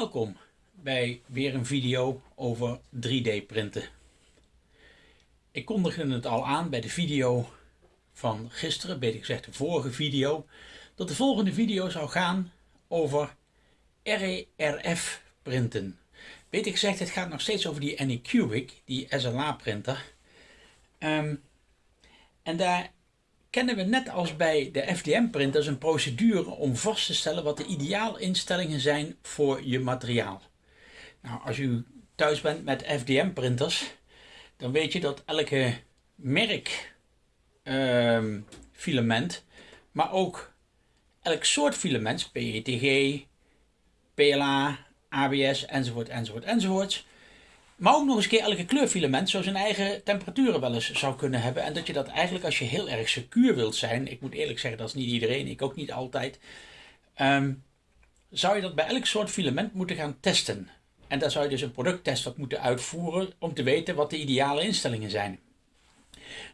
Welkom bij weer een video over 3D printen. Ik kondigde het al aan bij de video van gisteren, beter gezegd de vorige video, dat de volgende video zou gaan over RERF printen. Beter gezegd, het gaat nog steeds over die Anycubic, die SLA printer. Ehm, en daar kennen we net als bij de FDM-printers een procedure om vast te stellen wat de ideaalinstellingen zijn voor je materiaal. Nou, als u thuis bent met FDM-printers, dan weet je dat elke merk ehm, filament, maar ook elk soort filament, PETG, PLA, ABS enzovoort enzovoort enzovoort, maar ook nog eens keer elke kleurfilament zo zijn eigen temperaturen wel eens zou kunnen hebben. En dat je dat eigenlijk als je heel erg secuur wilt zijn, ik moet eerlijk zeggen dat is niet iedereen, ik ook niet altijd, ehm, zou je dat bij elk soort filament moeten gaan testen. En daar zou je dus een producttest op moeten uitvoeren om te weten wat de ideale instellingen zijn.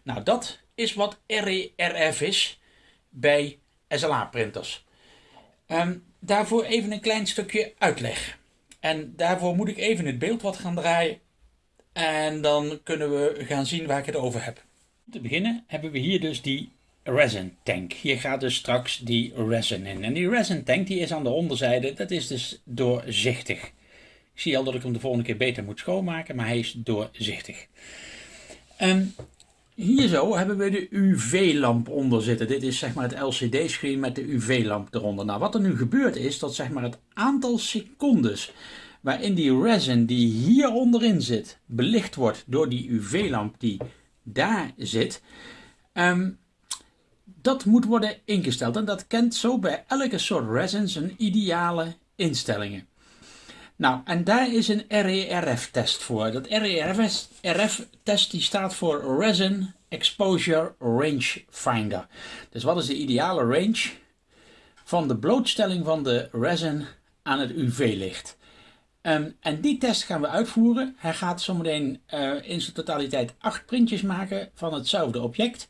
Nou, dat is wat RERF is bij SLA printers. Um, daarvoor even een klein stukje uitleg. En daarvoor moet ik even het beeld wat gaan draaien. En dan kunnen we gaan zien waar ik het over heb. Om te beginnen hebben we hier dus die resin tank. Hier gaat dus straks die resin in. En die resin tank die is aan de onderzijde, dat is dus doorzichtig. Ik zie al dat ik hem de volgende keer beter moet schoonmaken, maar hij is doorzichtig. En hier zo hebben we de UV-lamp onder zitten. Dit is zeg maar het LCD-scherm met de UV-lamp eronder. Nou, wat er nu gebeurt is dat zeg maar het aantal secondes waarin die resin die hier onderin zit, belicht wordt door die UV-lamp die daar zit, ehm, dat moet worden ingesteld. En dat kent zo bij elke soort resin zijn ideale instellingen. Nou, en daar is een RERF-test voor. Dat RERF-test die staat voor Resin Exposure Range Finder. Dus wat is de ideale range van de blootstelling van de resin aan het UV-licht? Um, en die test gaan we uitvoeren. Hij gaat zometeen uh, in zijn totaliteit acht printjes maken van hetzelfde object.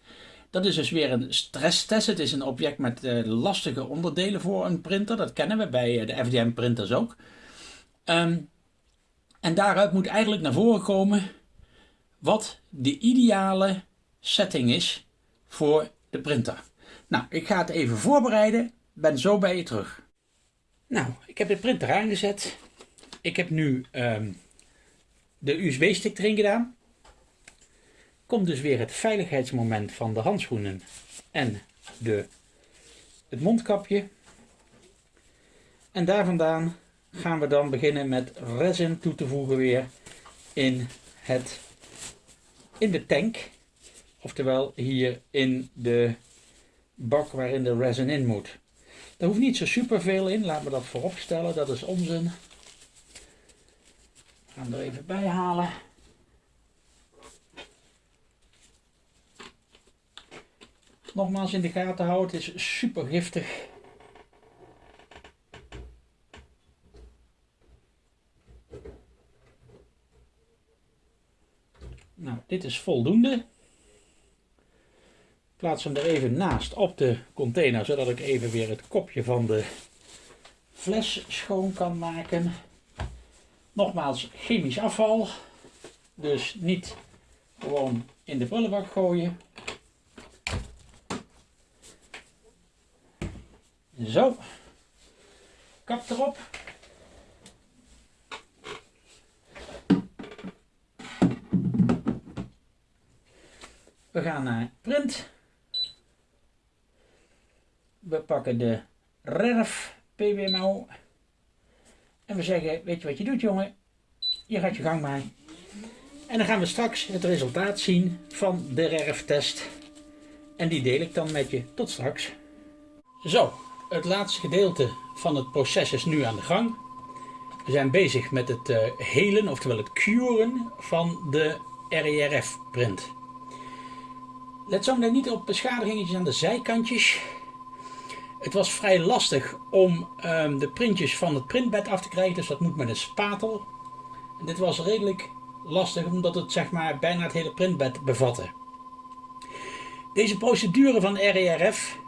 Dat is dus weer een stresstest. Het is een object met uh, lastige onderdelen voor een printer. Dat kennen we bij uh, de FDM printers ook. Um, en daaruit moet eigenlijk naar voren komen wat de ideale setting is voor de printer. Nou, ik ga het even voorbereiden. Ben zo bij je terug. Nou, ik heb de printer aangezet. Ik heb nu um, de USB-stick erin gedaan. Komt dus weer het veiligheidsmoment van de handschoenen en de, het mondkapje. En daar vandaan gaan we dan beginnen met resin toe te voegen weer in, het, in de tank. Oftewel hier in de bak waarin de resin in moet. Daar hoeft niet zo super veel in, laat me dat voorop stellen, dat is onzin. We gaan er even bij halen. Nogmaals in de gaten houden, het is super giftig. Nou, dit is voldoende. Plaats hem er even naast op de container, zodat ik even weer het kopje van de fles schoon kan maken. Nogmaals, chemisch afval. Dus niet gewoon in de prullenbak gooien. Zo. Kap erop. We gaan naar print. We pakken de RERF PWMO. En we zeggen, weet je wat je doet jongen? Je gaat je gang maken. En dan gaan we straks het resultaat zien van de RERF-test. En die deel ik dan met je. Tot straks. Zo, het laatste gedeelte van het proces is nu aan de gang. We zijn bezig met het uh, helen, oftewel het curen van de RERF-print. Let zo meteen niet op beschadigingen aan de zijkantjes. Het was vrij lastig om um, de printjes van het printbed af te krijgen, dus dat moet met een spatel. En dit was redelijk lastig omdat het zeg maar bijna het hele printbed bevatte. Deze procedure van RERF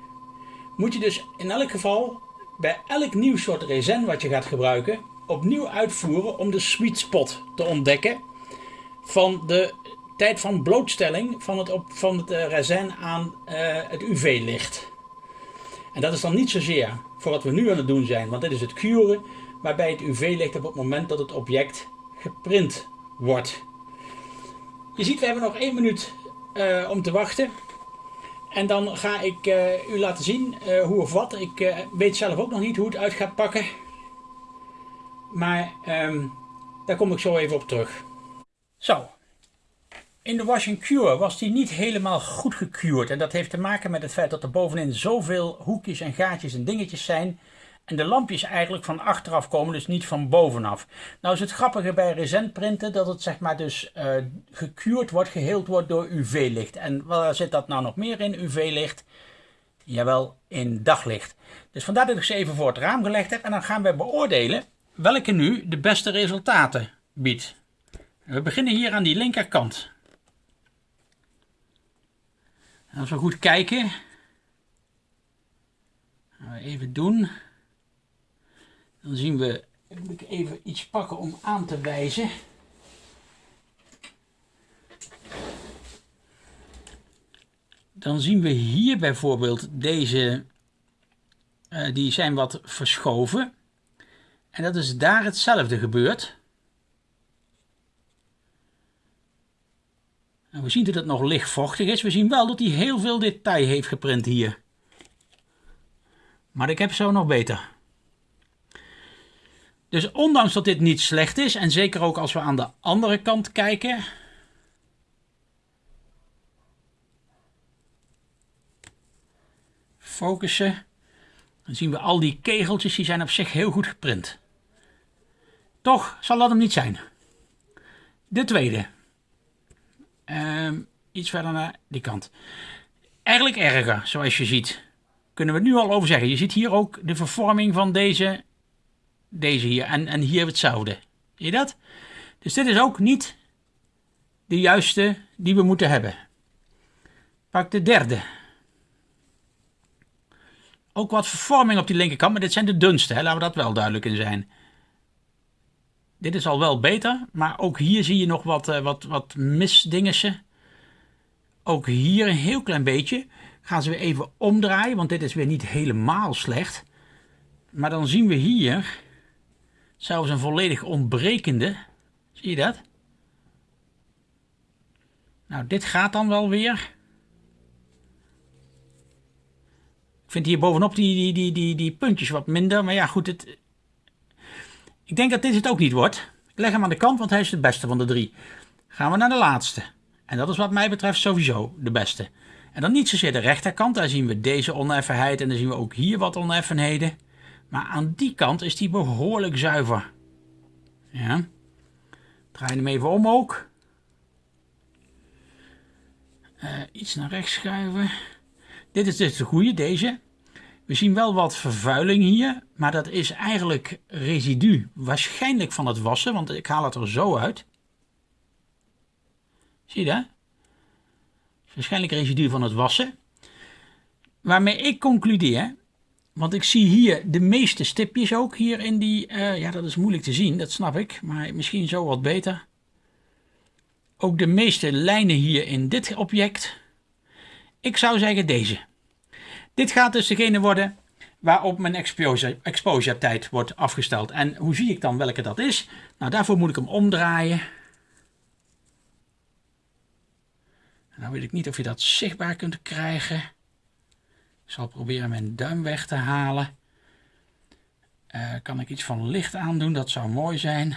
moet je dus in elk geval bij elk nieuw soort resin wat je gaat gebruiken opnieuw uitvoeren om de sweet spot te ontdekken van de tijd van blootstelling van het, van het resin aan uh, het UV-licht. En dat is dan niet zozeer voor wat we nu aan het doen zijn, want dit is het curen, waarbij het UV-licht op het moment dat het object geprint wordt. Je ziet, we hebben nog één minuut uh, om te wachten. En dan ga ik u laten zien hoe of wat. Ik weet zelf ook nog niet hoe het uit gaat pakken. Maar um, daar kom ik zo even op terug. Zo. In de wash and cure was die niet helemaal goed gecured. En dat heeft te maken met het feit dat er bovenin zoveel hoekjes en gaatjes en dingetjes zijn. En de lampjes eigenlijk van achteraf komen, dus niet van bovenaf. Nou is het grappige bij resentprinten dat het zeg maar dus uh, gecured wordt, geheeld wordt door UV-licht. En waar zit dat nou nog meer in, UV-licht? Jawel, in daglicht. Dus vandaar dat ik ze even voor het raam gelegd heb. En dan gaan we beoordelen welke nu de beste resultaten biedt. We beginnen hier aan die linkerkant. Als we goed kijken, even doen. Dan zien we, moet ik even iets pakken om aan te wijzen. Dan zien we hier bijvoorbeeld deze, uh, die zijn wat verschoven. En dat is daar hetzelfde gebeurd. En we zien dat het nog lichtvochtig is. We zien wel dat hij heel veel detail heeft geprint hier. Maar ik heb zo nog beter. Dus ondanks dat dit niet slecht is, en zeker ook als we aan de andere kant kijken. Focussen. Dan zien we al die kegeltjes, die zijn op zich heel goed geprint. Toch zal dat hem niet zijn. De tweede. Um, iets verder naar die kant. Eigenlijk erger, zoals je ziet. Kunnen we het nu al over zeggen. Je ziet hier ook de vervorming van deze deze hier. En, en hier hetzelfde. Zie je dat? Dus dit is ook niet de juiste die we moeten hebben. Pak de derde. Ook wat vervorming op die linkerkant, maar dit zijn de dunste. Hè? Laten we dat wel duidelijk in zijn. Dit is al wel beter, maar ook hier zie je nog wat, uh, wat, wat. Ook hier een heel klein beetje. Gaan ze weer even omdraaien, want dit is weer niet helemaal slecht. Maar dan zien we hier Zelfs een volledig ontbrekende. Zie je dat? Nou, dit gaat dan wel weer. Ik vind hier bovenop die, die, die, die, die puntjes wat minder. Maar ja, goed. Het... Ik denk dat dit het ook niet wordt. Ik leg hem aan de kant, want hij is de beste van de drie. Gaan we naar de laatste. En dat is wat mij betreft sowieso de beste. En dan niet zozeer de rechterkant. Daar zien we deze oneffenheid. En dan zien we ook hier wat oneffenheden. Maar aan die kant is die behoorlijk zuiver. Ja. Draai hem even om ook. Uh, iets naar rechts schuiven. Dit is dus de goede, deze. We zien wel wat vervuiling hier, maar dat is eigenlijk residu. Waarschijnlijk van het wassen, want ik haal het er zo uit. Zie je dat? Waarschijnlijk residu van het wassen. Waarmee ik concludeer want ik zie hier de meeste stipjes ook hier in die... Uh, ja, dat is moeilijk te zien, dat snap ik. Maar misschien zo wat beter. Ook de meeste lijnen hier in dit object. Ik zou zeggen deze. Dit gaat dus degene worden waarop mijn exposure, tijd wordt afgesteld. En hoe zie ik dan welke dat is? Nou, daarvoor moet ik hem omdraaien. Nou weet ik niet of je dat zichtbaar kunt krijgen. Ik zal proberen mijn duim weg te halen. Uh, kan ik iets van licht aandoen? Dat zou mooi zijn.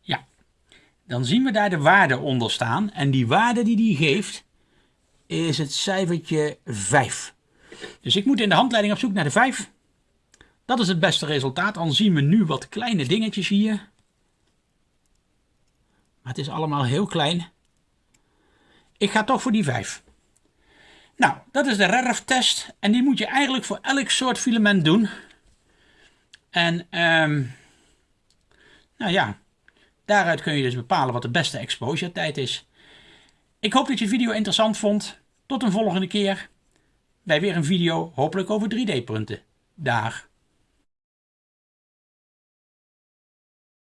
Ja, dan zien we daar de waarde onder staan. En die waarde die die geeft is het cijfertje 5. Dus ik moet in de handleiding op zoek naar de 5. Dat is het beste resultaat. Dan zien we nu wat kleine dingetjes hier. Maar het is allemaal heel klein. Ik ga toch voor die 5. Nou, dat is de RERF-test. En die moet je eigenlijk voor elk soort filament doen. En, um, nou ja, daaruit kun je dus bepalen wat de beste exposure tijd is. Ik hoop dat je de video interessant vond. Tot een volgende keer bij weer een video, hopelijk over 3D printen. daar